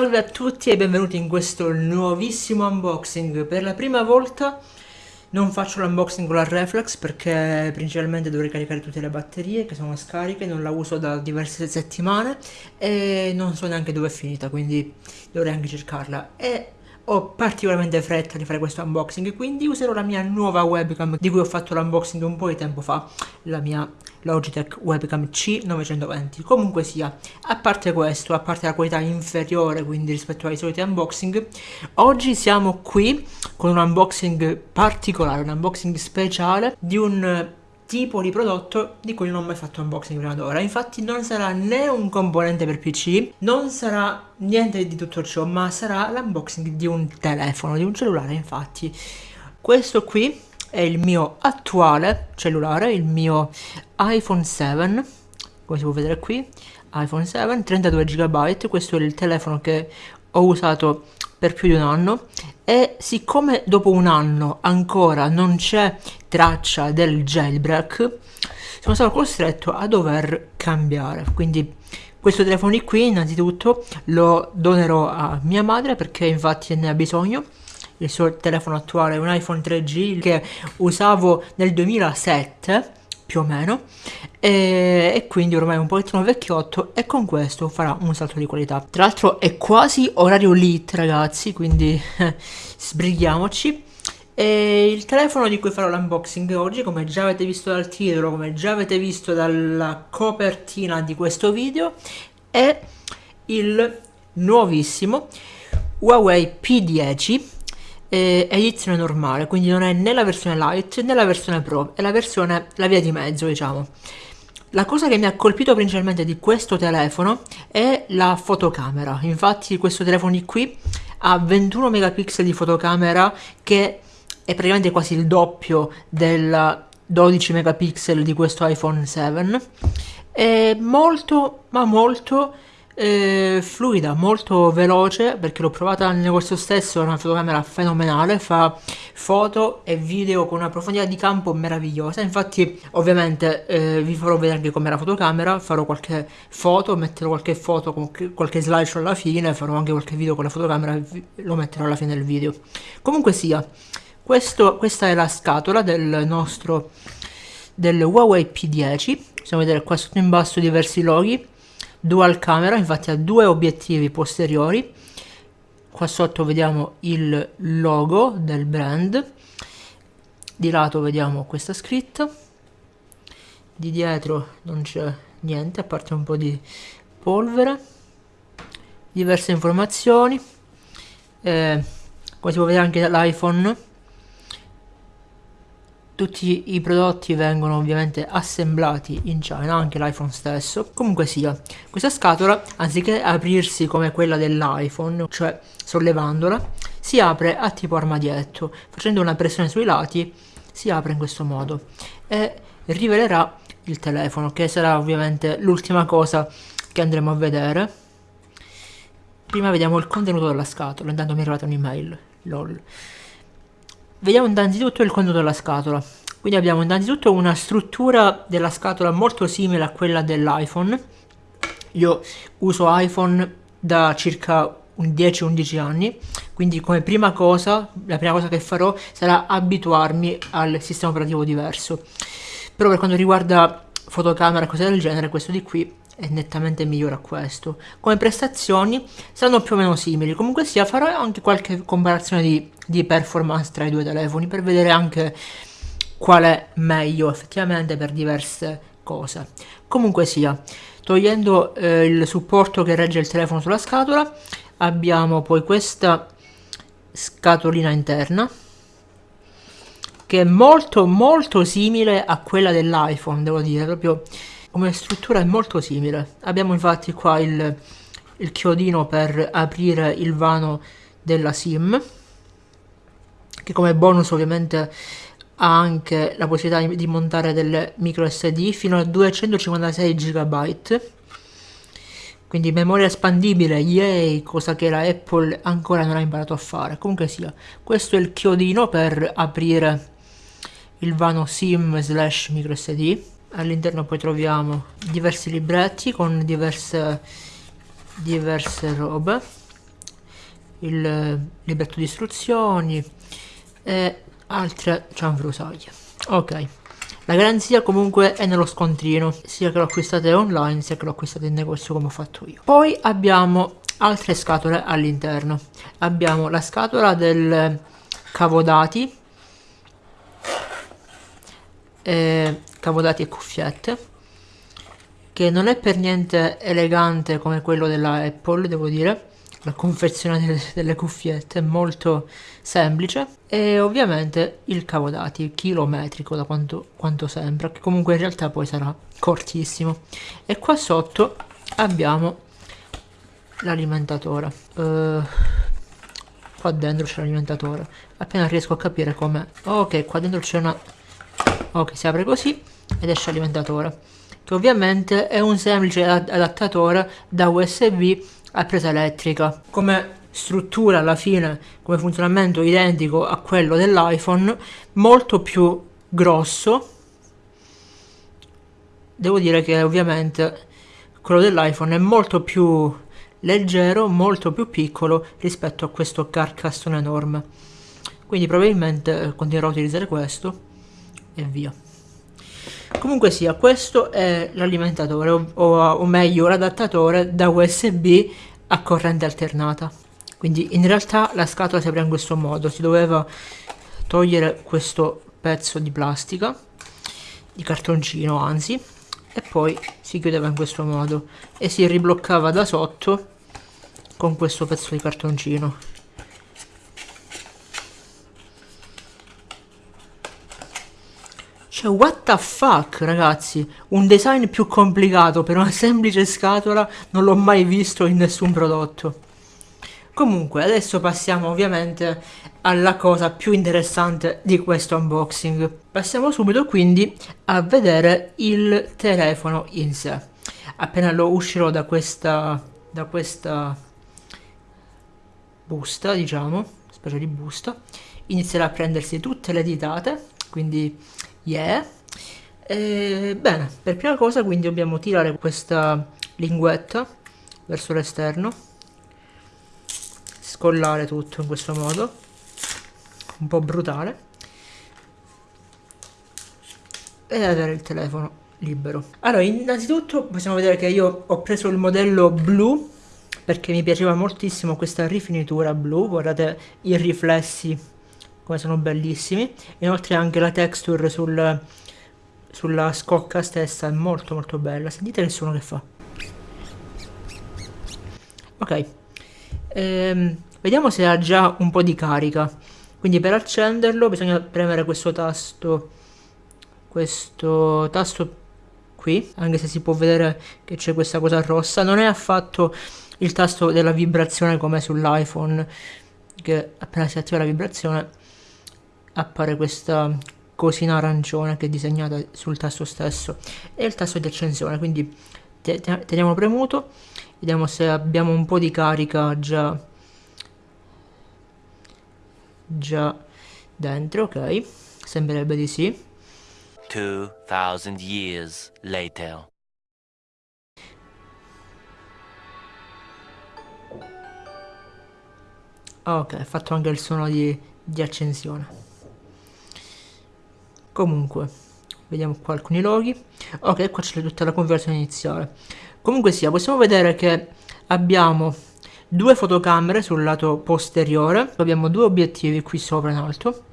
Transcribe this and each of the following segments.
Salve a tutti e benvenuti in questo nuovissimo unboxing. Per la prima volta non faccio l'unboxing con la reflex perché principalmente dovrei caricare tutte le batterie che sono scariche, non la uso da diverse settimane e non so neanche dove è finita, quindi dovrei anche cercarla. E ho particolarmente fretta di fare questo unboxing, quindi userò la mia nuova webcam di cui ho fatto l'unboxing un po' di tempo fa, la mia Logitech Webcam C920. Comunque sia, a parte questo, a parte la qualità inferiore quindi rispetto ai soliti unboxing, oggi siamo qui con un unboxing particolare, un unboxing speciale di un tipo di prodotto di cui non ho mai fatto unboxing prima d'ora. Infatti non sarà né un componente per PC, non sarà niente di tutto ciò, ma sarà l'unboxing di un telefono, di un cellulare infatti. Questo qui è il mio attuale cellulare, il mio iPhone 7, come si può vedere qui, iPhone 7, 32 GB, questo è il telefono che ho usato per più di un anno e siccome dopo un anno ancora non c'è traccia del jailbreak sono stato costretto a dover cambiare. Quindi questo telefono qui innanzitutto lo donerò a mia madre perché infatti ne ha bisogno il suo telefono attuale un iPhone 3G che usavo nel 2007 più o meno e, e, quindi ormai è un pochettino vecchiotto e con questo farà un salto di qualità. Tra l'altro è quasi orario lit ragazzi quindi sbrighiamoci. E il telefono di cui farò l'unboxing oggi come già avete visto dal titolo come già avete visto dalla copertina di questo video è il nuovissimo Huawei P10 eh, edizione normale, quindi non è né la versione light né la versione pro, è la versione, la via di mezzo diciamo. La cosa che mi ha colpito principalmente di questo telefono è la fotocamera, infatti questo telefono di qui ha 21 megapixel di fotocamera che è praticamente quasi il doppio del 12 megapixel di questo iPhone 7 è molto ma molto eh, fluida, molto veloce perché l'ho provata nel negozio stesso, è una fotocamera fenomenale, fa foto e video con una profondità di campo meravigliosa, infatti ovviamente eh, vi farò vedere anche com'è la fotocamera, farò qualche foto, metterò qualche foto, qualche slideshow alla fine, farò anche qualche video con la fotocamera, lo metterò alla fine del video. Comunque sia, questo, questa è la scatola del nostro del Huawei P10, possiamo vedere qua sotto in basso diversi loghi, dual camera infatti ha due obiettivi posteriori. Qua sotto vediamo il logo del brand. Di lato vediamo questa scritta. Di dietro non c'è niente a parte un po' di polvere. Diverse informazioni. Eh, come si può vedere anche dall'iPhone tutti i prodotti vengono ovviamente assemblati in China, anche l'iPhone stesso. Comunque sia, questa scatola, anziché aprirsi come quella dell'iPhone, cioè sollevandola, si apre a tipo armadietto, facendo una pressione sui lati, si apre in questo modo e rivelerà il telefono, che sarà ovviamente l'ultima cosa che andremo a vedere. Prima vediamo il contenuto della scatola, intanto mi è arrivata un'email, lol. Vediamo innanzitutto il contenuto della scatola. Quindi abbiamo innanzitutto una struttura della scatola molto simile a quella dell'iPhone. Io uso iPhone da circa 10-11 anni, quindi come prima cosa, la prima cosa che farò sarà abituarmi al sistema operativo diverso. Però per quanto riguarda fotocamera e cose del genere, questo di qui è nettamente migliore a questo. Come prestazioni saranno più o meno simili, comunque sia farò anche qualche comparazione di, di performance tra i due telefoni per vedere anche qual è meglio effettivamente per diverse cose. Comunque sia, togliendo eh, il supporto che regge il telefono sulla scatola, abbiamo poi questa scatolina interna che è molto molto simile a quella dell'iPhone, devo dire, proprio come struttura è molto simile. Abbiamo infatti qua il, il chiodino per aprire il vano della SIM, che come bonus ovviamente ha anche la possibilità di montare delle micro SD fino a 256 GB quindi memoria espandibile, yay, cosa che la Apple ancora non ha imparato a fare. Comunque sia, questo è il chiodino per aprire il vano SIM slash micro SD all'interno poi troviamo diversi libretti con diverse diverse robe. Il libretto di istruzioni e altre cianfrusaglie. Ok, la garanzia comunque è nello scontrino, sia che lo acquistate online sia che lo acquistate in negozio come ho fatto io. Poi abbiamo altre scatole all'interno. Abbiamo la scatola del cavodati, eh, cavodati e cuffiette, che non è per niente elegante come quello della Apple, devo dire. La confezione delle, delle cuffiette è molto semplice e ovviamente il cavodati chilometrico da quanto, quanto sembra, che comunque in realtà poi sarà cortissimo. E qua sotto abbiamo l'alimentatore. Uh, qua dentro c'è l'alimentatore. Appena riesco a capire come... Ok, qua dentro c'è una... Ok, si apre così ed esce l'alimentatore. Che ovviamente è un semplice adattatore da USB a presa elettrica. Come struttura alla fine, come funzionamento identico a quello dell'iPhone, molto più grosso. Devo dire che ovviamente quello dell'iPhone è molto più leggero, molto più piccolo rispetto a questo carcassone enorme. Quindi probabilmente eh, continuerò a utilizzare questo e via. Comunque sia, questo è l'alimentatore, o, o, meglio l'adattatore da USB a corrente alternata. Quindi in realtà la scatola si apre in questo modo, si doveva togliere questo pezzo di plastica, di cartoncino anzi, e poi si chiudeva in questo modo e si ribloccava da sotto con questo pezzo di cartoncino Cioè, what the fuck, ragazzi? Un design più complicato per una semplice scatola non l'ho mai visto in nessun prodotto. Comunque, adesso passiamo ovviamente alla cosa più interessante di questo unboxing. Passiamo subito quindi a vedere il telefono in sé. Appena lo uscirò da questa, da questa busta, diciamo, specie di busta, inizierà a prendersi tutte le ditate, quindi yeah. E, bene, per prima cosa quindi dobbiamo tirare questa linguetta verso l'esterno, scollare tutto in questo modo, un po' brutale, e avere il telefono libero. Allora, innanzitutto possiamo vedere che io ho preso il modello blu perché mi piaceva moltissimo questa rifinitura blu, guardate i riflessi come sono bellissimi, inoltre anche la texture sul, sulla scocca stessa è molto molto bella, sentite il suono che fa. Ok, ehm, vediamo se ha già un po' di carica, quindi per accenderlo bisogna premere questo tasto, questo tasto qui, anche se si può vedere che c'è questa cosa rossa, non è affatto il tasto della vibrazione come sull'iPhone che appena si attiva la vibrazione appare questa cosina arancione che è disegnata sul tasto stesso. E il tasto di accensione quindi teniamo premuto vediamo se abbiamo un po' di carica già. Già dentro ok. Sembrerebbe di sì. 2000 years later. Ok, fatto anche il suono di, di accensione. Comunque, vediamo qua alcuni loghi. Ok, qua c'è tutta la conversione iniziale. Comunque sia, possiamo vedere che abbiamo due fotocamere sul lato posteriore. Abbiamo due obiettivi qui sopra in alto.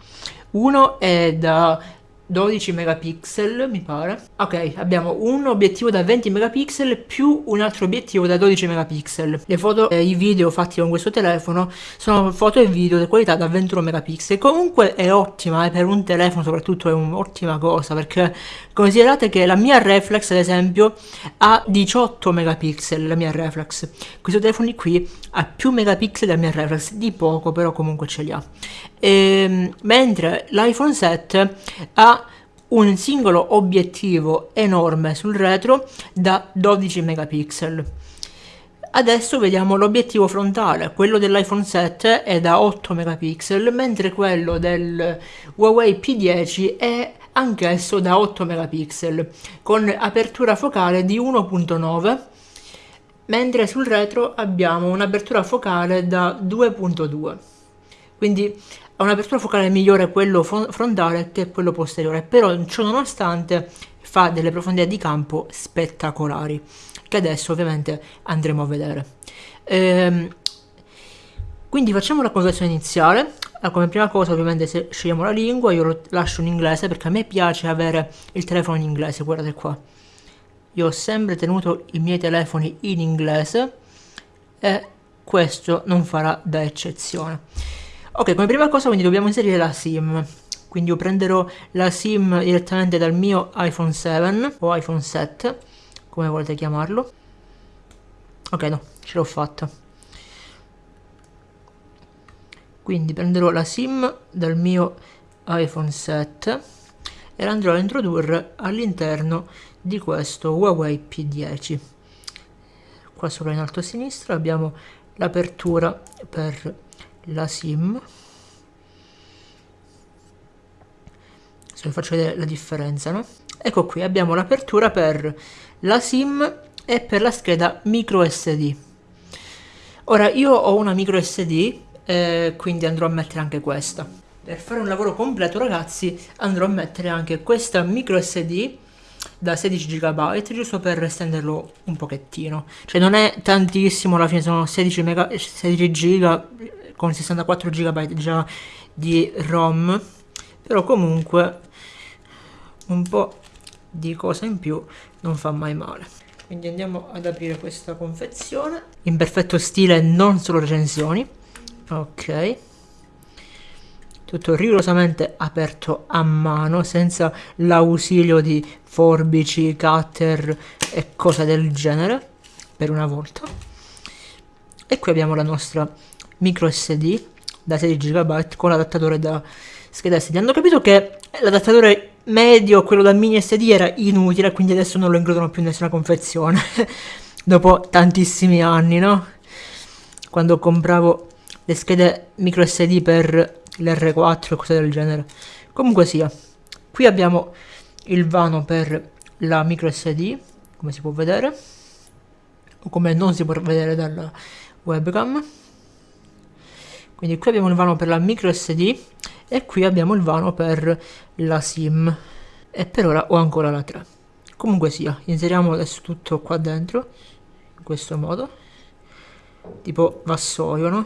Uno è da 12 megapixel mi pare. Ok abbiamo un obiettivo da 20 megapixel più un altro obiettivo da 12 megapixel. Le foto e i video fatti con questo telefono sono foto e video di qualità da 21 megapixel. Comunque è ottima e eh, per un telefono soprattutto è un'ottima cosa perché considerate che la mia reflex ad esempio ha 18 megapixel la mia reflex. Questo telefono qui ha più megapixel della mia reflex di poco però comunque ce li ha ehm, mentre l'iPhone 7 ha un singolo obiettivo enorme sul retro da 12 megapixel. Adesso vediamo l'obiettivo frontale, quello dell'iPhone 7 è da 8 megapixel, mentre quello del Huawei P10 è anch'esso da 8 megapixel, con apertura focale di 1.9 mentre sul retro abbiamo un'apertura focale da 2.2 quindi ha un'apertura focale migliore quello frontale che quello posteriore però ciò nonostante fa delle profondità di campo spettacolari che adesso ovviamente andremo a vedere. Ehm, quindi facciamo la conversione iniziale. Come prima cosa ovviamente se scegliamo la lingua io lo lascio in inglese perché a me piace avere il telefono in inglese guardate qua. Io ho sempre tenuto i miei telefoni in inglese e questo non farà da eccezione ok come prima cosa quindi dobbiamo inserire la sim. Quindi io prenderò la sim direttamente dal mio iPhone 7 o iPhone 7 come volete chiamarlo. Ok no ce l'ho fatta. Quindi prenderò la sim dal mio iPhone 7 e la andrò a introdurre all'interno di questo Huawei P10 qua sopra in alto a sinistra abbiamo l'apertura per la sim. Se vi faccio vedere la differenza no? ecco qui abbiamo l'apertura per la sim e per la scheda micro sd ora io ho una micro sd eh, quindi andrò a mettere anche questa. Per fare un lavoro completo ragazzi andrò a mettere anche questa micro sd da 16 GB giusto per estenderlo un pochettino. Cioè non è tantissimo alla fine sono 16, mega, 16 GB con 64 GB già di ROM però comunque un po' di cosa in più non fa mai male. Quindi andiamo ad aprire questa confezione. In perfetto stile non solo recensioni. Ok. Tutto rigorosamente aperto a mano senza l'ausilio di forbici, cutter e cose del genere per una volta. E qui abbiamo la nostra micro SD da 16 GB con l'adattatore da scheda SD hanno capito che l'adattatore medio, quello da mini SD era inutile quindi adesso non lo includono più in nessuna confezione dopo tantissimi anni no? quando compravo le schede micro SD per l'R4 e cose del genere. Comunque sia, qui abbiamo il vano per la micro SD, come si può vedere, o come non si può vedere dalla webcam. Quindi qui abbiamo il vano per la micro SD e qui abbiamo il vano per la SIM. E per ora ho ancora la 3. Comunque sia, inseriamo adesso tutto qua dentro, in questo modo, tipo vassoio, no?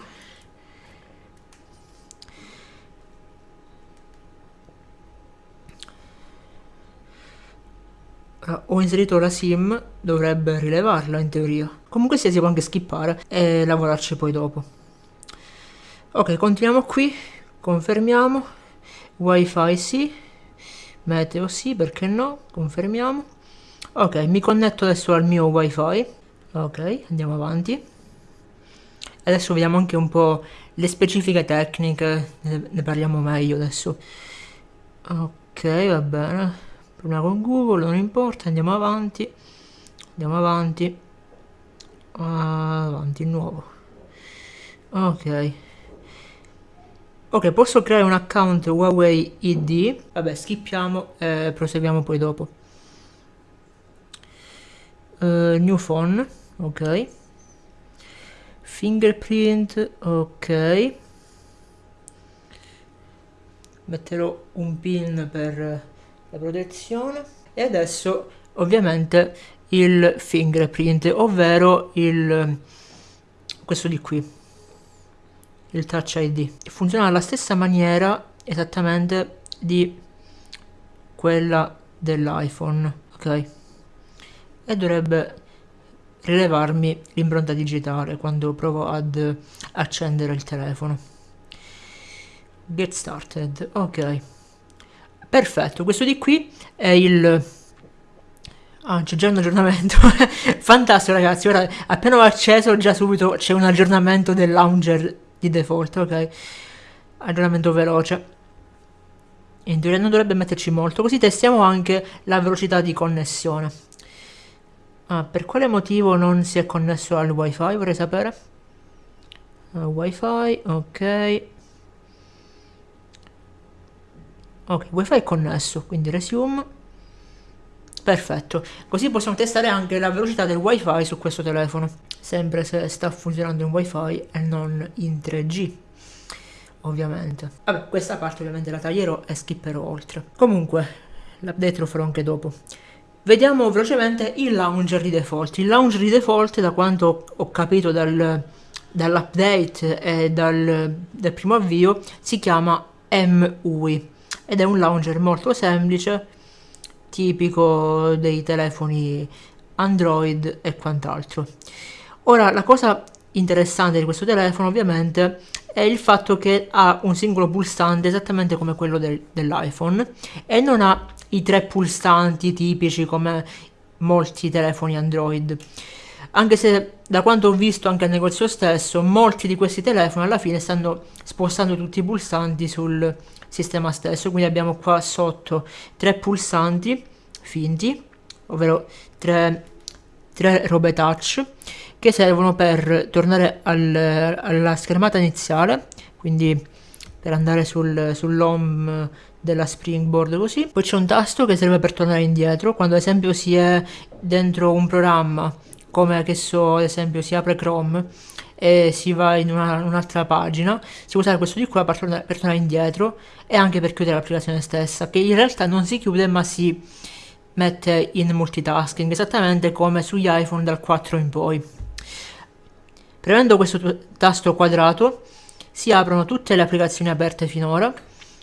ho inserito la sim, dovrebbe rilevarla in teoria. Comunque sia si può anche skippare e lavorarci poi dopo. Ok, continuiamo qui, confermiamo, wifi sì, meteo sì, perché no, confermiamo. Ok, mi connetto adesso al mio wifi, ok, andiamo avanti. Adesso vediamo anche un po' le specifiche tecniche, ne, parliamo meglio adesso. Ok, va bene. Prima con google non importa andiamo avanti. Andiamo avanti. Avanti nuovo. Ok ok posso creare un account huawei id vabbè skippiamo e proseguiamo poi dopo. Uh, new phone ok. Fingerprint ok. Metterò un pin per la protezione. E adesso ovviamente il fingerprint ovvero il questo di qui il touch id funziona alla stessa maniera esattamente di quella dell'iphone ok? E dovrebbe rilevarmi l'impronta digitale quando provo ad accendere il telefono. Get started ok. Perfetto, questo di qui è il... Ah, c'è già un aggiornamento. Fantastico ragazzi, ora appena ho acceso già subito c'è un aggiornamento del launcher di default, ok? Aggiornamento veloce. In teoria non dovrebbe metterci molto, così testiamo anche la velocità di connessione. Ah, per quale motivo non si è connesso al wifi vorrei sapere? Uh, wifi, ok. ok wifi è connesso quindi resume Perfetto, così possiamo testare anche la velocità del wifi su questo telefono, sempre se sta funzionando in wifi e non in 3G ovviamente. Vabbè, questa parte ovviamente la taglierò e skipperò oltre. Comunque, l'update lo farò anche dopo. Vediamo velocemente il launcher di default. Il launcher di default, da quanto ho capito dal, dall'update e dal, dal primo avvio, si chiama MUI ed è un launcher molto semplice, tipico dei telefoni Android e quant'altro. Ora, la cosa interessante di questo telefono ovviamente è il fatto che ha un singolo pulsante esattamente come quello del, dell'iPhone e non ha i tre pulsanti tipici come molti telefoni Android. Anche se da quanto ho visto anche al negozio stesso, molti di questi telefoni alla fine stanno spostando tutti i pulsanti sul sistema stesso. Quindi abbiamo qua sotto tre pulsanti finti, ovvero tre, tre robe touch che servono per tornare al, alla schermata iniziale, quindi per andare sul, sull'home della springboard così. Poi c'è un tasto che serve per tornare indietro, quando ad esempio si è dentro un programma, come che so, ad esempio si apre Chrome e si va in una, un'altra pagina, si può usare questo di qua per, tornare, per tornare indietro e anche per chiudere l'applicazione stessa, che in realtà non si chiude ma si mette in multitasking, esattamente come sugli iPhone dal 4 in poi. Premendo questo tasto quadrato si aprono tutte le applicazioni aperte finora,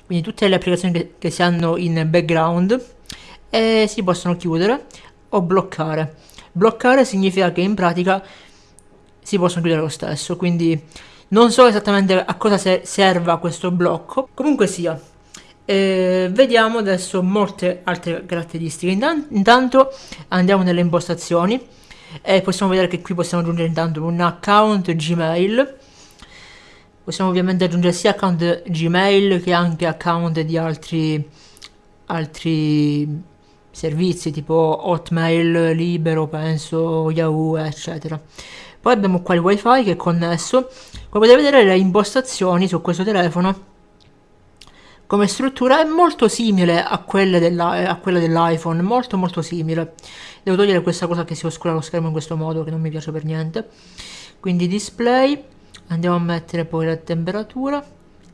quindi tutte le applicazioni che, che si hanno in background e si possono chiudere o bloccare. Bloccare significa che in pratica si possono chiudere lo stesso, quindi non so esattamente a cosa se serva questo blocco, comunque sia. Eh, vediamo adesso molte altre caratteristiche. Intanto andiamo nelle impostazioni e possiamo vedere che qui possiamo aggiungere intanto un account Gmail possiamo ovviamente aggiungere sia account Gmail che anche account di altri altri servizi tipo Hotmail, Libero, penso, Yahoo, eccetera. Poi abbiamo qua il wifi che è connesso. Come potete vedere le impostazioni su questo telefono come struttura è molto simile a quelle, dell'iPhone, molto molto simile. Devo togliere questa cosa che si oscura lo schermo in questo modo, che non mi piace per niente. Quindi display, andiamo a mettere poi la temperatura,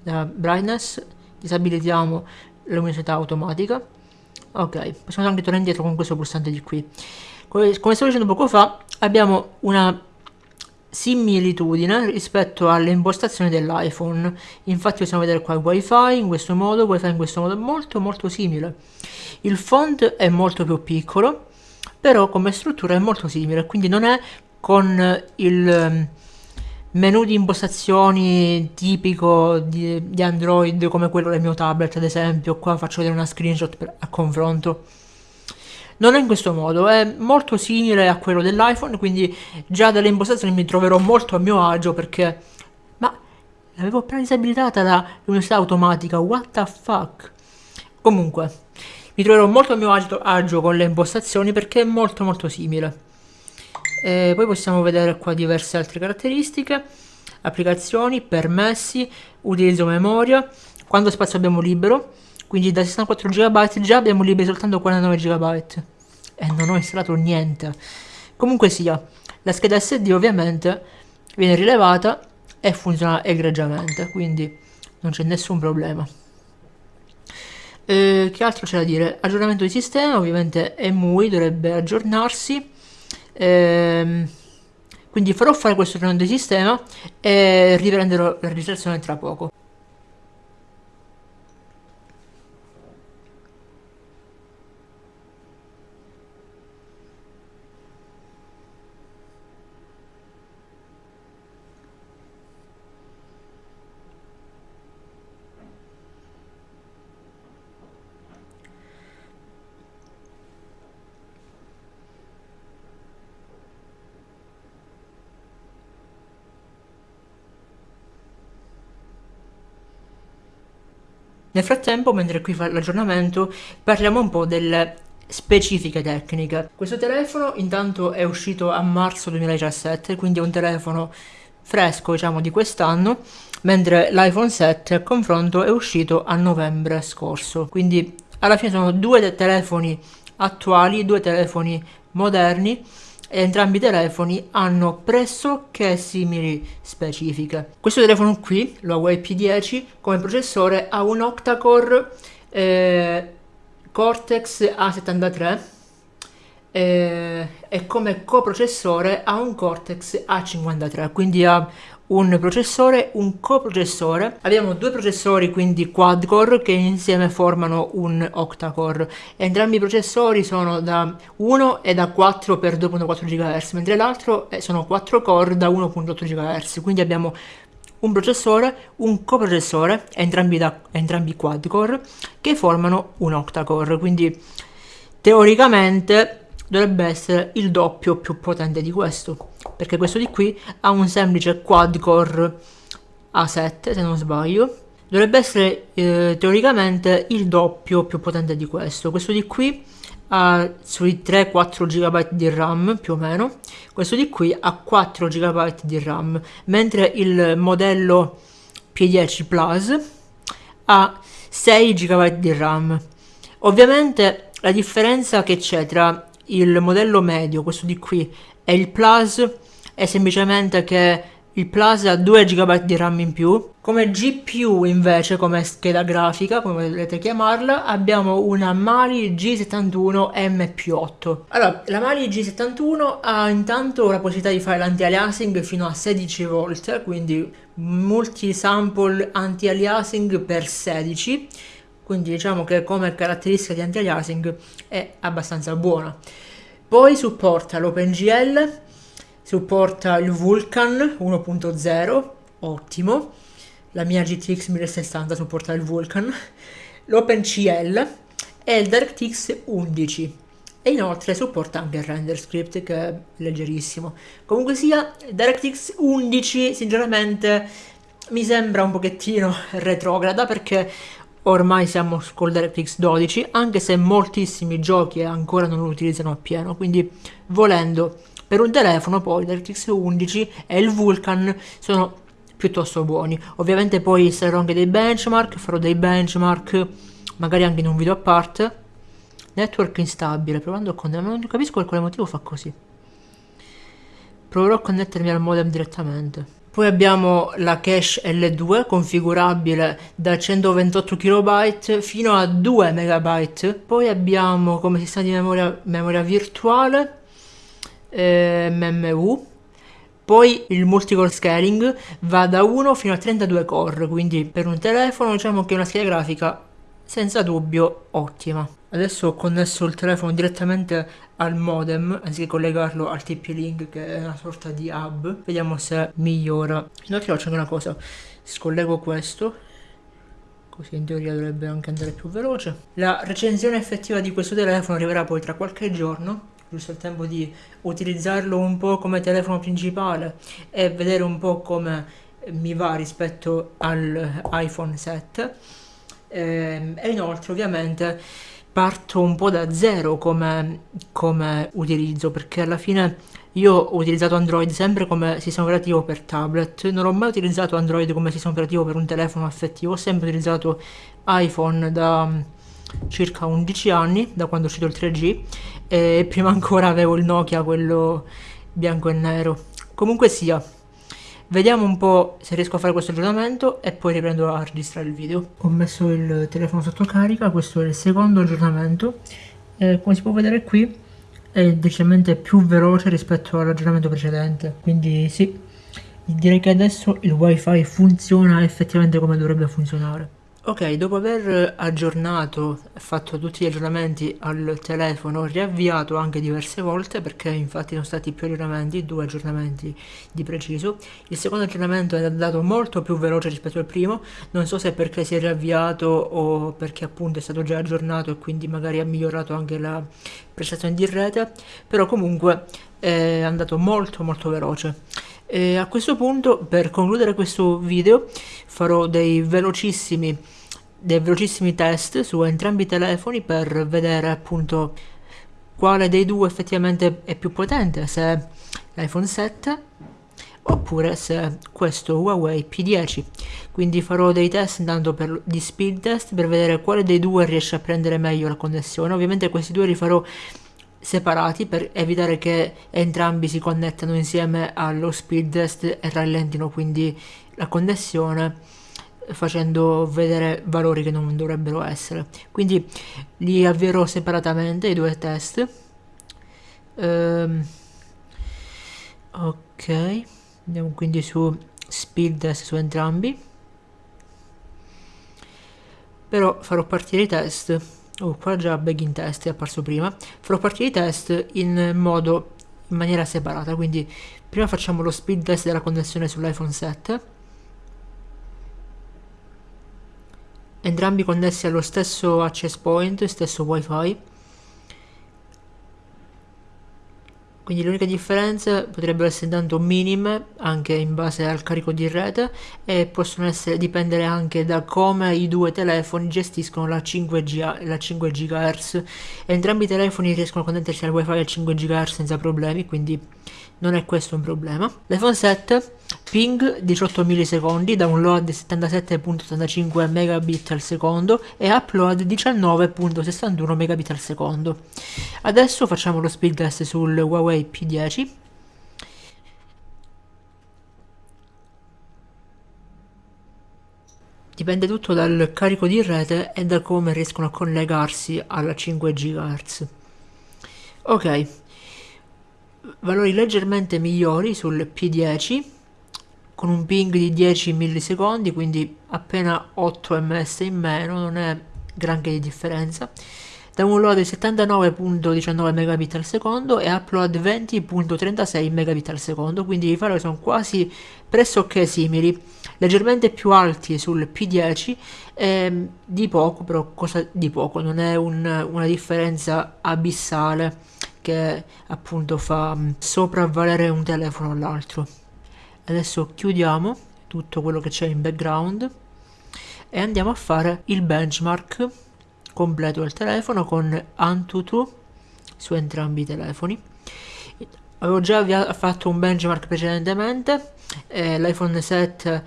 la brightness, disabilitiamo la luminosità automatica. Ok, possiamo anche tornare indietro con questo pulsante di qui. Come stavo dicendo poco fa, abbiamo una similitudine rispetto alle impostazioni dell'iPhone. Infatti possiamo vedere qua il wifi in questo modo, wifi in questo modo, molto molto simile. Il font è molto più piccolo, però come struttura è molto simile, quindi non è con il ehm, menu di impostazioni tipico di, di Android come quello del mio tablet ad esempio, qua faccio vedere una screenshot per, a confronto non è in questo modo, è molto simile a quello dell'iPhone, quindi già dalle impostazioni mi troverò molto a mio agio perché... Ma l'avevo appena disabilitata la luminosità automatica, what the fuck? Comunque, mi troverò molto a mio agio, agio con le impostazioni perché è molto molto simile. E poi possiamo vedere qua diverse altre caratteristiche, applicazioni, permessi, utilizzo memoria, quando spazio abbiamo libero, quindi da 64 GB già abbiamo liberi soltanto 49 GB. E non ho installato niente. Comunque sia, la scheda SD ovviamente viene rilevata e funziona egregiamente, quindi non c'è nessun problema. Eh, che altro c'è da dire? Aggiornamento di sistema, ovviamente EMUI dovrebbe aggiornarsi. Eh, quindi farò fare questo aggiornamento di sistema e riprenderò la registrazione tra poco. Nel frattempo, mentre qui fa l'aggiornamento, parliamo un po' delle specifiche tecniche. Questo telefono intanto è uscito a marzo 2017, quindi è un telefono fresco diciamo di quest'anno, mentre l'iPhone 7 a confronto è uscito a novembre scorso, quindi alla fine sono due telefoni attuali, due telefoni moderni entrambi i telefoni hanno pressoché simili specifiche. Questo telefono qui, lo Huawei P10, come processore ha un octa-core eh, Cortex A73 eh, e come coprocessore ha un Cortex A53, quindi ha un processore, un coprocessore. Abbiamo due processori, quindi quad core, che insieme formano un octa-core. Entrambi i processori sono da 1 e da 4 per 2.4 GHz, mentre l'altro sono 4 core da 1.8 GHz. Quindi abbiamo un processore, un coprocessore, entrambi, da, entrambi quad core, che formano un octa-core. Quindi teoricamente dovrebbe essere il doppio più potente di questo perché questo di qui ha un semplice quad core A7 se non sbaglio. Dovrebbe essere eh, teoricamente il doppio più potente di questo. Questo di qui ha sui 3-4 GB di RAM più o meno. Questo di qui ha 4 GB di RAM mentre il modello P10 Plus ha 6 GB di RAM. Ovviamente la differenza che c'è tra il modello medio, questo di qui, e il Plus è semplicemente che il Plus ha 2 GB di RAM in più. Come GPU invece, come scheda grafica, come volete chiamarla, abbiamo una Mali G71 MP8. Allora, la Mali G71 ha intanto la possibilità di fare l'anti-aliasing fino a 16 volt, quindi multi-sample anti-aliasing per 16 quindi diciamo che come caratteristica di anti-aliasing è abbastanza buona. Poi supporta l'OpenGL, supporta il Vulkan 1.0, ottimo, la mia GTX 1060 supporta il Vulkan, l'OpenCL e il DirectX 11 e inoltre supporta anche il render script che è leggerissimo. Comunque sia, DirectX 11 sinceramente mi sembra un pochettino retrograda perché ormai siamo col DirectX 12 anche se moltissimi giochi ancora non lo utilizzano appieno quindi volendo per un telefono poi DirectX 11 e il Vulkan sono piuttosto buoni. Ovviamente poi sarò anche dei benchmark farò dei benchmark magari anche in un video a parte network instabile provando a connettermi non capisco per quale motivo fa così. Proverò a connettermi al modem direttamente poi abbiamo la cache L2 configurabile da 128 KB fino a 2 MB. Poi abbiamo come sistema di memoria, memoria virtuale eh, MMU. Poi il multicore scaling va da 1 fino a 32 core, quindi per un telefono diciamo che è una scheda grafica senza dubbio ottima. Adesso ho connesso il telefono direttamente al modem anziché collegarlo al TP-Link che è una sorta di hub. Vediamo se migliora. Inoltre faccio anche una cosa, scollego questo così in teoria dovrebbe anche andare più veloce. La recensione effettiva di questo telefono arriverà poi tra qualche giorno, giusto il tempo di utilizzarlo un po' come telefono principale e vedere un po' come mi va rispetto all'iPhone 7 e, e inoltre ovviamente parto un po' da zero come, come utilizzo perché alla fine io ho utilizzato Android sempre come sistema operativo per tablet, non ho mai utilizzato Android come sistema operativo per un telefono affettivo, ho sempre utilizzato iPhone da mm, circa 11 anni, da quando è uscito il 3G, e prima ancora avevo il Nokia, quello bianco e nero. Comunque sia, Vediamo un po' se riesco a fare questo aggiornamento e poi riprendo a registrare il video. Ho messo il telefono sotto carica, questo è il secondo aggiornamento. E come si può vedere qui è decisamente più veloce rispetto all'aggiornamento precedente. Quindi sì, direi che adesso il wifi funziona effettivamente come dovrebbe funzionare. Ok, dopo aver aggiornato fatto tutti gli aggiornamenti al telefono, riavviato anche diverse volte perché infatti sono stati più aggiornamenti, due aggiornamenti di preciso. Il secondo aggiornamento è andato molto più veloce rispetto al primo, non so se perché si è riavviato o perché appunto è stato già aggiornato e quindi magari ha migliorato anche la prestazione di rete, però comunque è andato molto molto veloce. E a questo punto, per concludere questo video, farò dei velocissimi, dei velocissimi test su entrambi i telefoni per vedere appunto quale dei due effettivamente è più potente, se l'iPhone 7 oppure se questo Huawei P10 quindi farò dei test intanto per, di speed test per vedere quale dei due riesce a prendere meglio la connessione. Ovviamente questi due li farò separati per evitare che entrambi si connettano insieme allo speed test e rallentino quindi la connessione facendo vedere valori che non dovrebbero essere. Quindi li avvierò separatamente i due test. Um, ok andiamo quindi su speed test su entrambi. Però farò partire i test. Oh qua già begin test è apparso prima. Farò partire i test in modo in maniera separata. Quindi prima facciamo lo speed test della connessione sull'iPhone 7 entrambi connessi allo stesso access point stesso wifi. Quindi le uniche differenze potrebbero essere tanto minime anche in base al carico di rete e possono essere, dipendere anche da come i due telefoni gestiscono la 5, G, la 5 GHz entrambi i telefoni riescono a connettersi al wifi al 5 GHz senza problemi quindi non è questo un problema l'iPhone 7 ping 18 millisecondi, download 77.85 megabit al secondo e upload 19.61 megabit al secondo. Adesso facciamo lo speed test sul Huawei P10. Dipende tutto dal carico di rete e da come riescono a collegarsi alla 5 GHz. Ok, valori leggermente migliori sul P10 con un ping di 10 millisecondi, quindi appena 8 ms in meno, non è granché di differenza. Download 79.19 megabit al secondo e upload 20.36 megabit al secondo, quindi i valori sono quasi pressoché simili, leggermente più alti sul P10 e di poco, però cosa di poco, non è un, una differenza abissale che appunto fa sopravvalere un telefono all'altro. Adesso chiudiamo tutto quello che c'è in background e andiamo a fare il benchmark completo del telefono con Antutu su entrambi i telefoni avevo già fatto un benchmark precedentemente eh, l'iPhone 7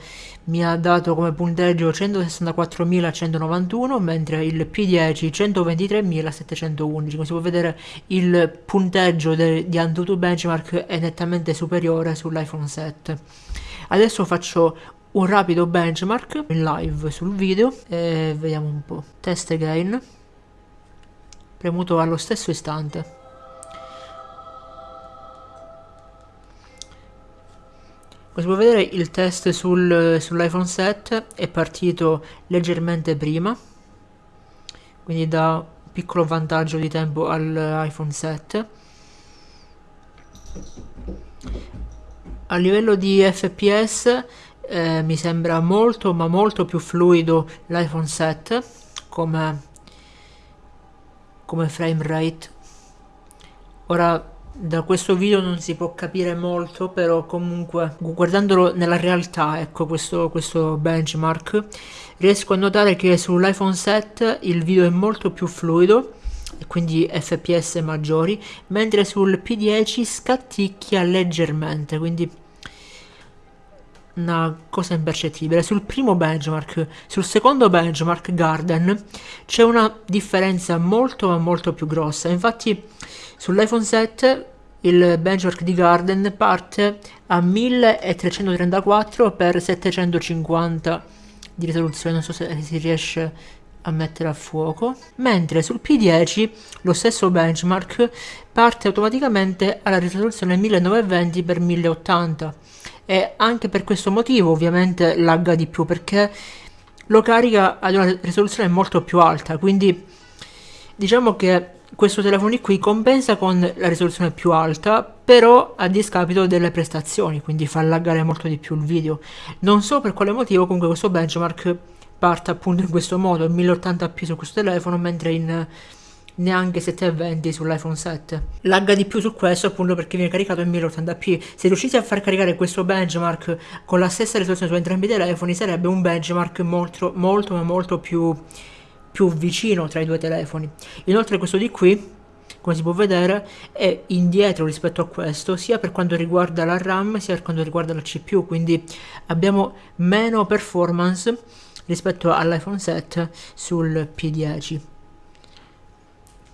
mi ha dato come punteggio 164.191 mentre il P10 123.711 come si può vedere il punteggio di Antutu Benchmark è nettamente superiore sull'iPhone 7 adesso faccio un rapido benchmark in live sul video e vediamo un po' test again. Premuto allo stesso istante Come si può vedere il test sul, sull'iPhone 7 è partito leggermente prima, quindi da piccolo vantaggio di tempo all'iPhone 7. A livello di FPS eh, mi sembra molto ma molto più fluido l'iPhone 7 come, come frame rate. Ora da questo video non si può capire molto però comunque guardandolo nella realtà ecco questo, questo benchmark riesco a notare che sull'iPhone 7 il video è molto più fluido e quindi fps maggiori mentre sul P10 scatticchia leggermente quindi una cosa impercettibile. Sul primo benchmark sul secondo benchmark Garden c'è una differenza molto ma molto più grossa. Infatti sull'iPhone 7 il benchmark di Garden parte a 1334 x 750 di risoluzione, non so se si riesce a mettere a fuoco, mentre sul P10 lo stesso benchmark parte automaticamente alla risoluzione 1920 x 1080 e anche per questo motivo ovviamente lagga di più perché lo carica ad una risoluzione molto più alta, quindi diciamo che questo telefono qui compensa con la risoluzione più alta però a discapito delle prestazioni quindi fa laggare molto di più il video. Non so per quale motivo comunque questo benchmark parte appunto in questo modo 1080p su questo telefono mentre in neanche 720 sull'iPhone 7 lagga di più su questo appunto perché viene caricato in 1080p se riuscite a far caricare questo benchmark con la stessa risoluzione su entrambi i telefoni sarebbe un benchmark molto molto molto più più vicino tra i due telefoni. Inoltre questo di qui come si può vedere è indietro rispetto a questo sia per quanto riguarda la RAM sia per quanto riguarda la CPU quindi abbiamo meno performance rispetto all'iPhone 7 sul P10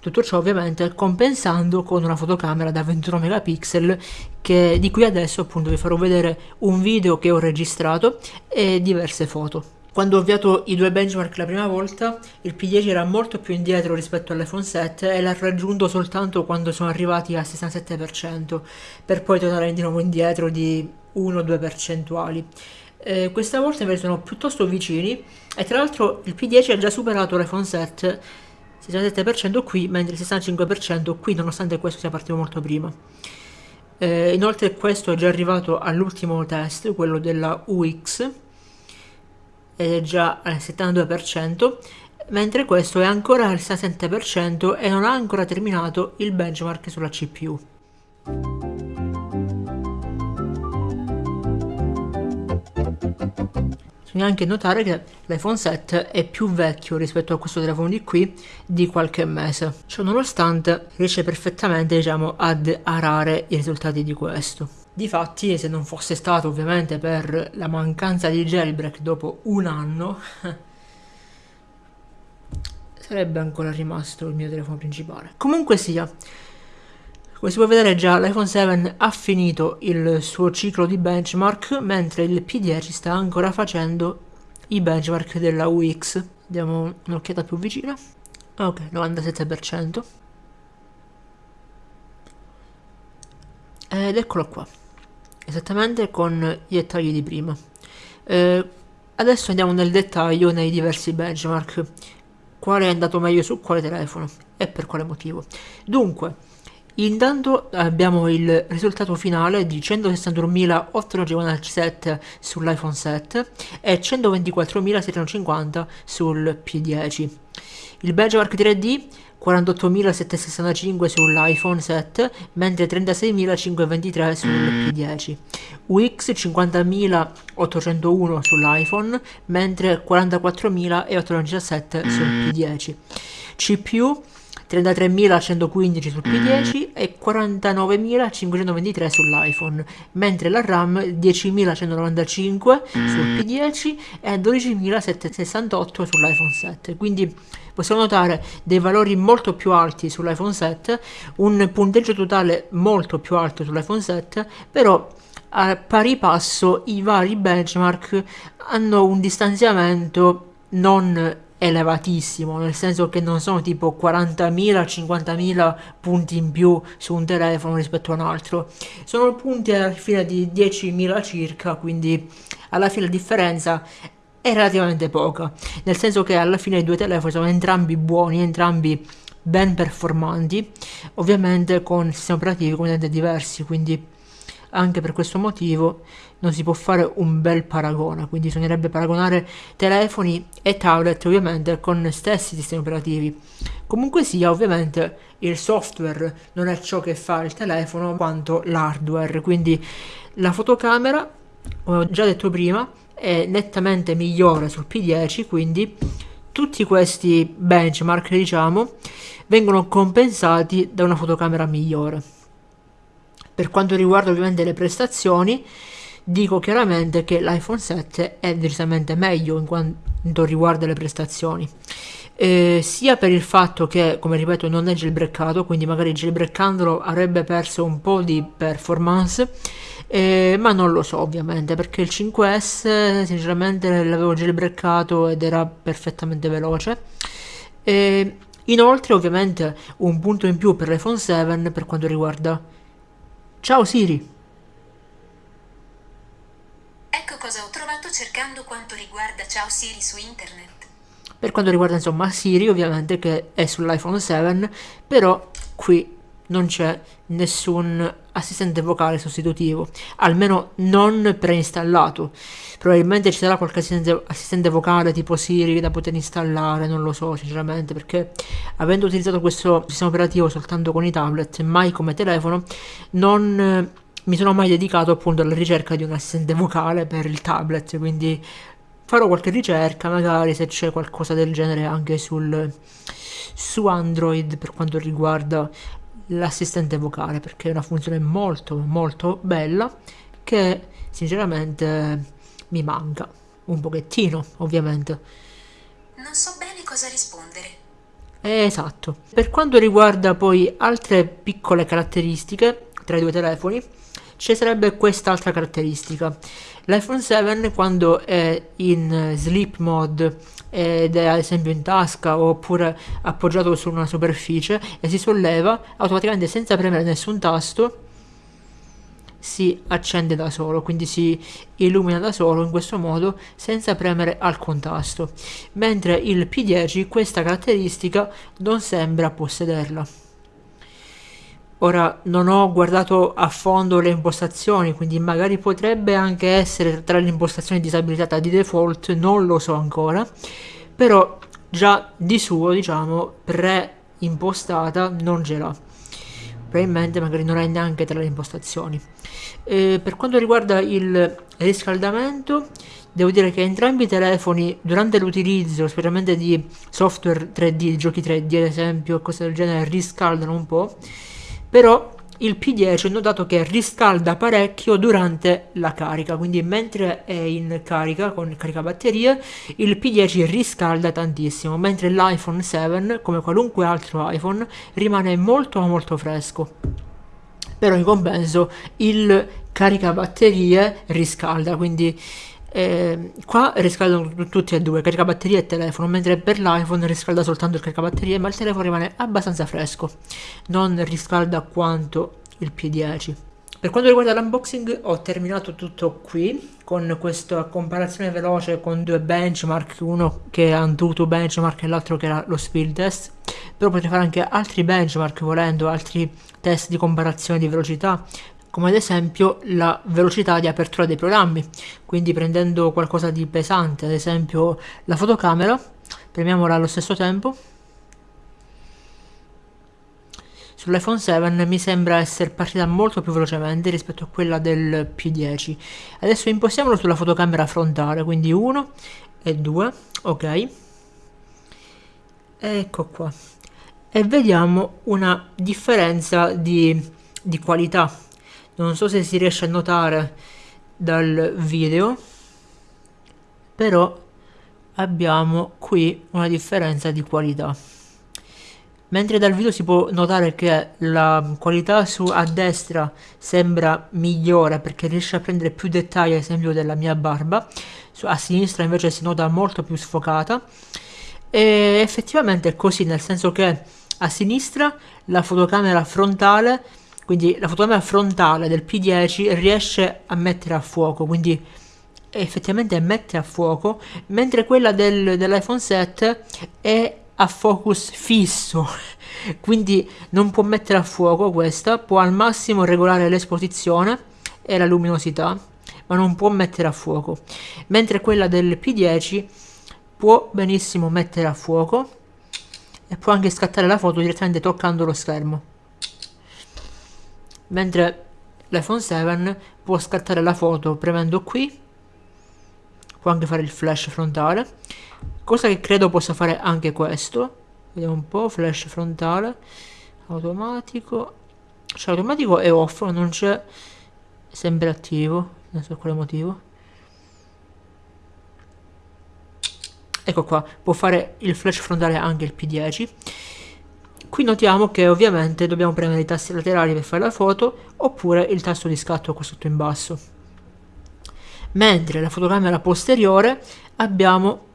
tutto ciò ovviamente compensando con una fotocamera da 21 megapixel che, di cui adesso appunto vi farò vedere un video che ho registrato e diverse foto. Quando ho avviato i due benchmark la prima volta, il P10 era molto più indietro rispetto all'iPhone 7 e l'ha raggiunto soltanto quando sono arrivati al 67%, per poi tornare di nuovo indietro di 1-2 percentuali. Eh, questa volta invece sono piuttosto vicini e tra l'altro il P10 ha già superato l'iPhone 7 67% qui, mentre il 65% qui, nonostante questo sia partito molto prima. Eh, inoltre questo è già arrivato all'ultimo test, quello della UX, ed è già al 72%, mentre questo è ancora al 67% e non ha ancora terminato il benchmark sulla CPU. Bisogna anche notare che l'iPhone 7 è più vecchio rispetto a questo telefono di qui di qualche mese. Ciò nonostante riesce perfettamente diciamo, ad arare i risultati di questo. Difatti, se non fosse stato ovviamente per la mancanza di jailbreak dopo un anno, sarebbe ancora rimasto il mio telefono principale. Comunque sia, come si può vedere già l'iPhone 7 ha finito il suo ciclo di benchmark mentre il P10 sta ancora facendo i benchmark della UX. Diamo un'occhiata più vicina. Ok, 97%. Ed eccolo qua. Esattamente con i dettagli di prima. Eh, adesso andiamo nel dettaglio nei diversi benchmark. Quale è andato meglio su quale telefono e per quale motivo. Dunque, Intanto abbiamo il risultato finale di 161.857 sull'iPhone 7 e 124.750 sul P10. Il benchmark 3D 48.765 sull'iPhone 7 mentre 36.523 sul P10 UX 50.801 sull'iPhone mentre 44.817 sul P10 CPU 33.115 sul P10 e 49.523 sull'iPhone, mentre la RAM 10.195 sul P10 e 12.768 sull'iPhone 7. Quindi possiamo notare dei valori molto più alti sull'iPhone 7, un punteggio totale molto più alto sull'iPhone 7, però a pari passo i vari benchmark hanno un distanziamento non elevatissimo, nel senso che non sono tipo 40.000, 50.000 punti in più su un telefono rispetto a un altro, sono punti alla fine di 10.000 circa, quindi alla fine la differenza è relativamente poca, nel senso che alla fine i due telefoni sono entrambi buoni, entrambi ben performanti, ovviamente con sistemi operativi completamente diversi, quindi anche per questo motivo non si può fare un bel paragone, quindi bisognerebbe paragonare telefoni e tablet ovviamente con stessi sistemi operativi. Comunque sia, ovviamente il software non è ciò che fa il telefono quanto l'hardware, quindi la fotocamera, come ho già detto prima, è nettamente migliore sul P10, quindi tutti questi benchmark, diciamo, vengono compensati da una fotocamera migliore. Per quanto riguarda ovviamente le prestazioni, dico chiaramente che l'iPhone 7 è decisamente meglio in quanto riguarda le prestazioni. Eh, sia per il fatto che, come ripeto, non è jailbreakato, quindi magari jailbreakandolo avrebbe perso un po' di performance, eh, ma non lo so ovviamente, perché il 5S sinceramente l'avevo jailbreakato ed era perfettamente veloce. Eh, inoltre ovviamente un punto in più per l'iPhone 7 per quanto riguarda... Ciao Siri! Cosa ho trovato cercando quanto riguarda Ciao Siri su internet. Per quanto riguarda insomma Siri, ovviamente che è sull'iPhone 7, però qui non c'è nessun assistente vocale sostitutivo, almeno non preinstallato. Probabilmente ci sarà qualche assistente, assistente, vocale tipo Siri da poter installare, non lo so sinceramente, perché avendo utilizzato questo sistema operativo soltanto con i tablet, mai come telefono, non mi sono mai dedicato appunto alla ricerca di un assistente vocale per il tablet, quindi farò qualche ricerca, magari se c'è qualcosa del genere anche sul, su Android per quanto riguarda l'assistente vocale perché è una funzione molto molto bella che sinceramente mi manca un pochettino ovviamente Non so bene cosa rispondere. Esatto per quanto riguarda poi altre piccole caratteristiche tra i due telefoni ci sarebbe quest'altra caratteristica. l'iPhone 7 quando è in sleep mode ed è ad esempio in tasca oppure appoggiato su una superficie e si solleva automaticamente senza premere nessun tasto si accende da solo quindi si illumina da solo in questo modo senza premere alcun tasto. Mentre il P10 questa caratteristica non sembra possederla Ora non ho guardato a fondo le impostazioni, quindi magari potrebbe anche essere tra le impostazioni disabilitata di default, non lo so ancora, però già di suo, diciamo, pre-impostata non ce l'ha. Probabilmente magari non è neanche tra le impostazioni. E per quanto riguarda il riscaldamento, devo dire che entrambi i telefoni durante l'utilizzo, specialmente di software 3D, giochi 3D ad esempio, cose del genere, riscaldano un po' però il P10 ho notato che riscalda parecchio durante la carica, quindi mentre è in carica con caricabatterie il P10 riscalda tantissimo, mentre l'iPhone 7, come qualunque altro iPhone, rimane molto molto fresco. Però in compenso il caricabatterie riscalda, quindi eh, qua riscaldano tutti e due, caricabatterie e telefono, mentre per l'iPhone riscalda soltanto il caricabatterie, ma il telefono rimane abbastanza fresco, non riscalda quanto il P10. Per quanto riguarda l'unboxing ho terminato tutto qui con questa comparazione veloce con due benchmark, uno che ha Antutu benchmark e l'altro che era lo speed test, però potrei fare anche altri benchmark volendo, altri test di comparazione di velocità, come ad esempio la velocità di apertura dei programmi. Quindi prendendo qualcosa di pesante ad esempio la fotocamera premiamola allo stesso tempo. sull'iPhone 7 mi sembra essere partita molto più velocemente rispetto a quella del P10 adesso impostiamolo sulla fotocamera frontale quindi 1 e 2 ok. Ecco qua. E vediamo una differenza di, di qualità non so se si riesce a notare dal video però abbiamo qui una differenza di qualità. Mentre dal video si può notare che la qualità su a destra sembra migliore perché riesce a prendere più dettagli ad esempio della mia barba su, a sinistra invece si nota molto più sfocata. E effettivamente è così nel senso che a sinistra la fotocamera frontale quindi la fotocamera frontale del P10 riesce a mettere a fuoco quindi effettivamente mette a fuoco mentre quella del, dell'iPhone 7 è a focus fisso. Quindi non può mettere a fuoco questa può al massimo regolare l'esposizione e la luminosità ma non può mettere a fuoco. Mentre quella del P10 può benissimo mettere a fuoco e può anche scattare la foto direttamente toccando lo schermo mentre l'iPhone 7 può scattare la foto premendo qui può anche fare il flash frontale cosa che credo possa fare anche questo. Vediamo un po' flash frontale automatico. Cioè automatico è off non c'è sempre attivo non so quale motivo. Ecco qua può fare il flash frontale anche il P10 Qui notiamo che ovviamente dobbiamo premere i tasti laterali per fare la foto oppure il tasto di scatto qua sotto in basso. Mentre la fotocamera posteriore abbiamo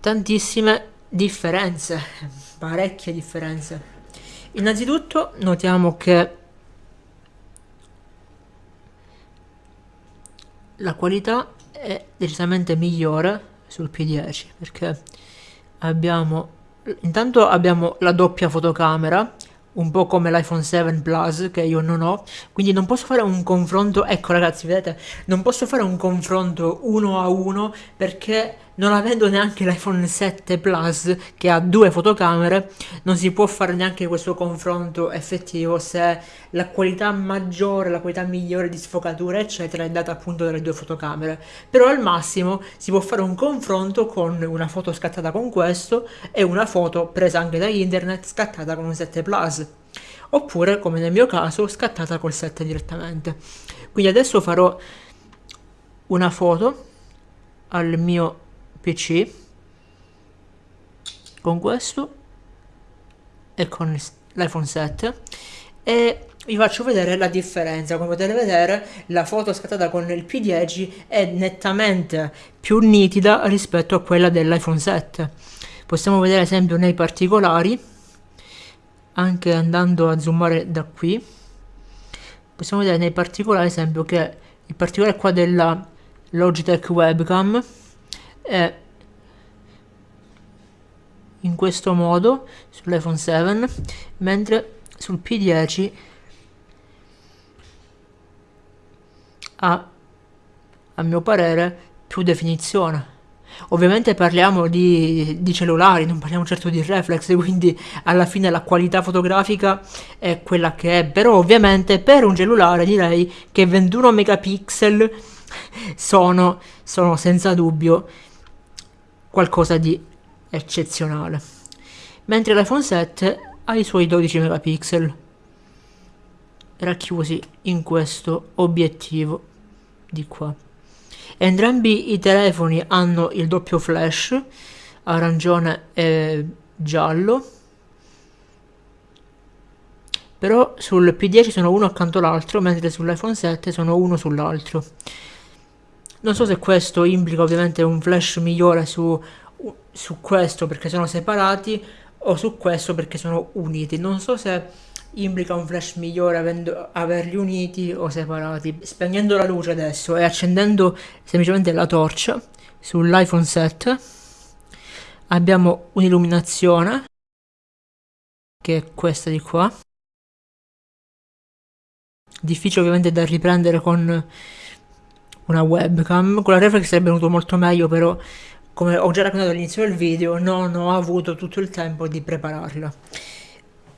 tantissime differenze, parecchie differenze. Innanzitutto notiamo che la qualità è decisamente migliore sul P10 perché abbiamo intanto abbiamo la doppia fotocamera un po' come l'iPhone 7 Plus che io non ho. Quindi non posso fare un confronto ecco ragazzi vedete non posso fare un confronto uno a uno perché non avendo neanche l'iPhone 7 Plus che ha due fotocamere, non si può fare neanche questo confronto effettivo se la qualità maggiore, la qualità migliore di sfocatura, eccetera, è data appunto dalle due fotocamere. Però al massimo si può fare un confronto con una foto scattata con questo e una foto presa anche da internet scattata con un 7 Plus. Oppure, come nel mio caso, scattata col 7 direttamente. Quindi adesso farò una foto al mio PC con questo e con l'iPhone 7 e vi faccio vedere la differenza. Come potete vedere la foto scattata con il P10 è nettamente più nitida rispetto a quella dell'iPhone 7 possiamo vedere esempio nei particolari anche andando a zoomare da qui possiamo vedere nei particolari esempio che il particolare qua della Logitech webcam è in questo modo sull'iPhone 7 mentre sul P10 ha a mio parere più definizione. Ovviamente parliamo di, di, cellulari non parliamo certo di reflex quindi alla fine la qualità fotografica è quella che è. Però ovviamente per un cellulare direi che 21 megapixel sono, sono senza dubbio qualcosa di eccezionale. Mentre l'iPhone 7 ha i suoi 12 megapixel racchiusi in questo obiettivo di qua. Entrambi i telefoni hanno il doppio flash, arancione e giallo, però sul P10 sono uno accanto all'altro, mentre sull'iPhone 7 sono uno sull'altro. Non so se questo implica ovviamente un flash migliore su, su questo perché sono separati o su questo perché sono uniti. Non so se implica un flash migliore avendo, averli uniti o separati. Spegnendo la luce adesso e accendendo semplicemente la torcia sull'iPhone 7 abbiamo un'illuminazione che è questa di qua. Difficile ovviamente da riprendere con una webcam. Con la reflex sarebbe venuto molto meglio, però come ho già raccontato all'inizio del video, non ho avuto tutto il tempo di prepararla.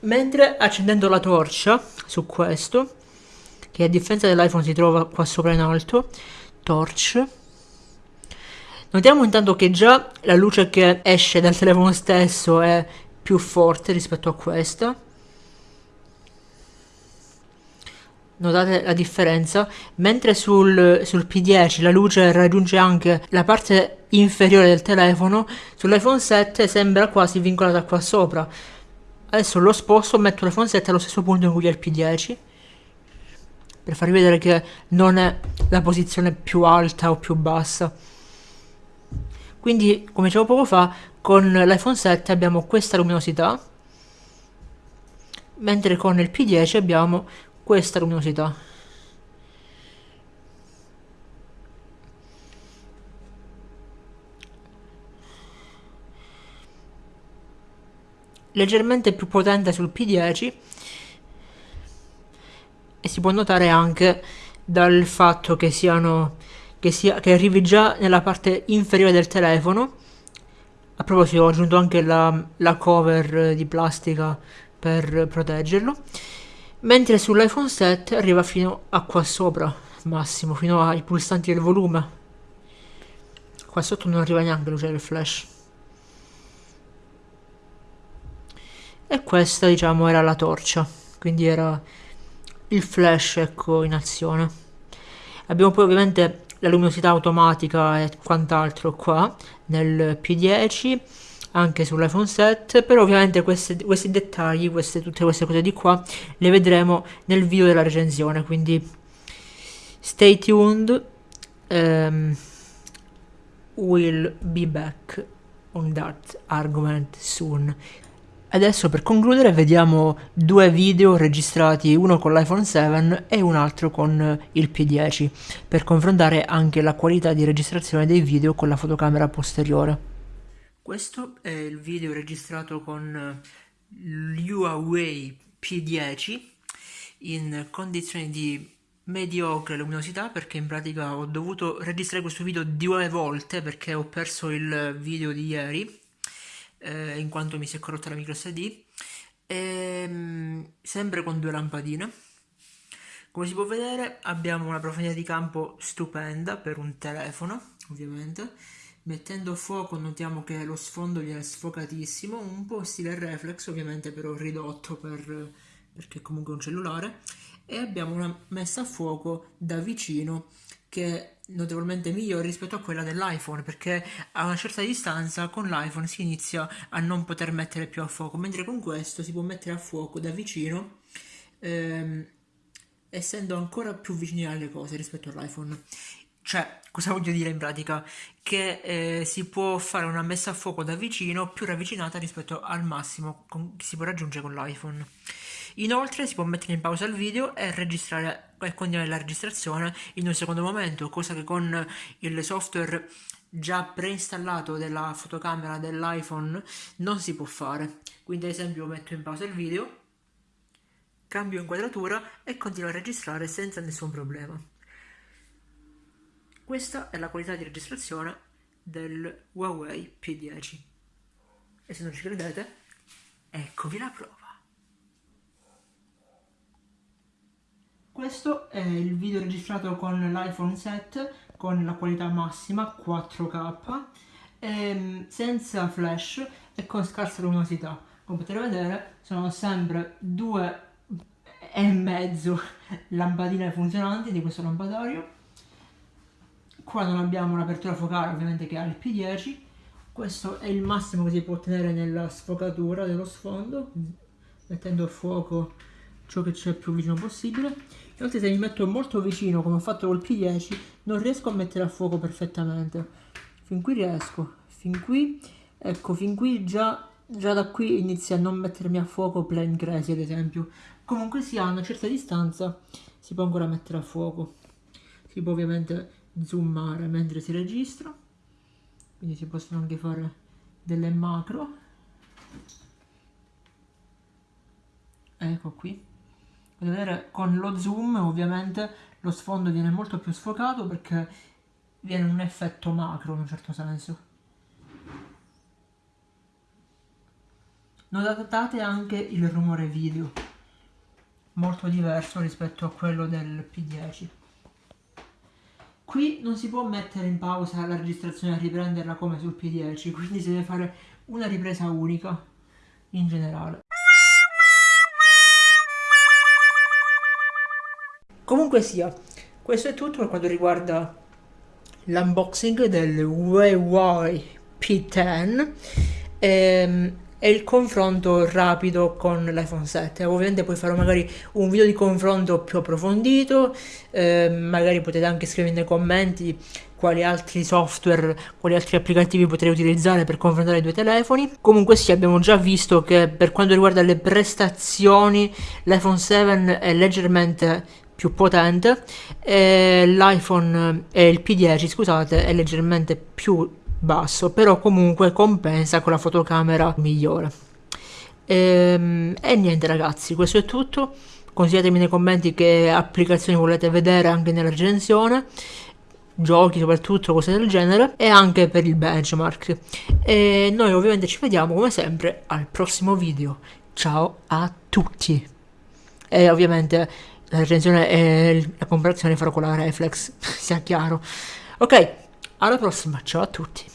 Mentre accendendo la torcia su questo, che a differenza dell'iPhone si trova qua sopra in alto, torch, notiamo intanto che già la luce che esce dal telefono stesso è più forte rispetto a questa notate la differenza? Mentre sul, sul P10 la luce raggiunge anche la parte inferiore del telefono sull'iPhone 7 sembra quasi vincolata qua sopra. Adesso lo sposto metto l'iPhone 7 allo stesso punto in cui è il P10 per farvi vedere che non è la posizione più alta o più bassa. Quindi come dicevo poco fa con l'iPhone 7 abbiamo questa luminosità mentre con il P10 abbiamo questa luminosità leggermente più potente sul P10 e si può notare anche dal fatto che siano che, sia, che arrivi già nella parte inferiore del telefono. A proposito ho aggiunto anche la, la cover di plastica per proteggerlo mentre sull'iPhone 7 arriva fino a qua sopra massimo fino ai pulsanti del volume. Qua sotto non arriva neanche luce del flash. E questa diciamo era la torcia. Quindi era il flash ecco in azione. Abbiamo poi ovviamente la luminosità automatica e quant'altro qua nel P10 anche sull'iPhone 7 però ovviamente questi, questi dettagli queste, tutte queste cose di qua le vedremo nel video della recensione quindi stay tuned um, we'll be back on that argument soon Adesso per concludere vediamo due video registrati, uno con l'iPhone 7 e un altro con il P10, per confrontare anche la qualità di registrazione dei video con la fotocamera posteriore. Questo è il video registrato con eh, l'Huawei P10 in condizioni di mediocre luminosità perché in pratica ho dovuto registrare questo video due volte perché ho perso il video di ieri eh, in quanto mi si è corrotta la micro SD e, ehm, sempre con due lampadine. Come si può vedere abbiamo una profondità di campo stupenda per un telefono ovviamente mettendo fuoco notiamo che lo sfondo viene sfocatissimo un po' stile reflex ovviamente però ridotto per, perché comunque è un cellulare. E abbiamo una messa a fuoco da vicino che è notevolmente migliore rispetto a quella dell'iPhone perché a una certa distanza con l'iPhone si inizia a non poter mettere più a fuoco mentre con questo si può mettere a fuoco da vicino ehm, essendo ancora più vicini alle cose rispetto all'iPhone cioè, cosa voglio dire in pratica? Che eh, si può fare una messa a fuoco da vicino più ravvicinata rispetto al massimo con, che si può raggiungere con l'iPhone. Inoltre si può mettere in pausa il video e registrare e continuare la registrazione in un secondo momento, cosa che con il software già preinstallato della fotocamera dell'iPhone non si può fare. Quindi ad esempio metto in pausa il video, cambio inquadratura e continuo a registrare senza nessun problema. Questa è la qualità di registrazione del Huawei P10. E se non ci credete, eccovi la prova. Questo è il video registrato con l'iPhone 7 con la qualità massima 4K ehm, senza flash e con scarsa luminosità. Come potete vedere sono sempre due e mezzo lampadine funzionanti di questo lampadario qua non abbiamo un'apertura focale ovviamente che ha il P10 questo è il massimo che si può ottenere nella sfocatura dello sfondo mettendo a fuoco ciò che c'è più vicino possibile. Inoltre se mi metto molto vicino come ho fatto col P10 non riesco a mettere a fuoco perfettamente. Fin qui riesco fin qui ecco fin qui già, già da qui inizia a non mettermi a fuoco plain crazy ad esempio. Comunque sia a una certa distanza si può ancora mettere a fuoco. Si può ovviamente zoomare mentre si registra. Quindi si possono anche fare delle macro. Ecco qui. Vedere con lo zoom ovviamente lo sfondo viene molto più sfocato perché viene un effetto macro in un certo senso. Notate anche il rumore video molto diverso rispetto a quello del P10 Qui non si può mettere in pausa la registrazione e riprenderla come sul P10, quindi si deve fare una ripresa unica in generale. Comunque sia, questo è tutto per quanto riguarda l'unboxing del Huawei P10. Ehm, e il confronto rapido con l'iPhone 7 ovviamente poi farò magari un video di confronto più approfondito eh, magari potete anche scrivere nei commenti quali altri software, quali altri applicativi potrei utilizzare per confrontare i due telefoni. Comunque sì, abbiamo già visto che per quanto riguarda le prestazioni l'iPhone 7 è leggermente più potente e l'iPhone e il P10 scusate è leggermente più basso, però comunque compensa con la fotocamera migliore. E, ehm, e niente ragazzi, questo è tutto. Consigliatemi nei commenti che applicazioni volete vedere anche nella recensione giochi soprattutto cose del genere e anche per il benchmark e noi ovviamente ci vediamo come sempre al prossimo video ciao a tutti e ovviamente la recensione e la comparazione farò con la reflex sia chiaro ok alla prossima, ciao a tutti.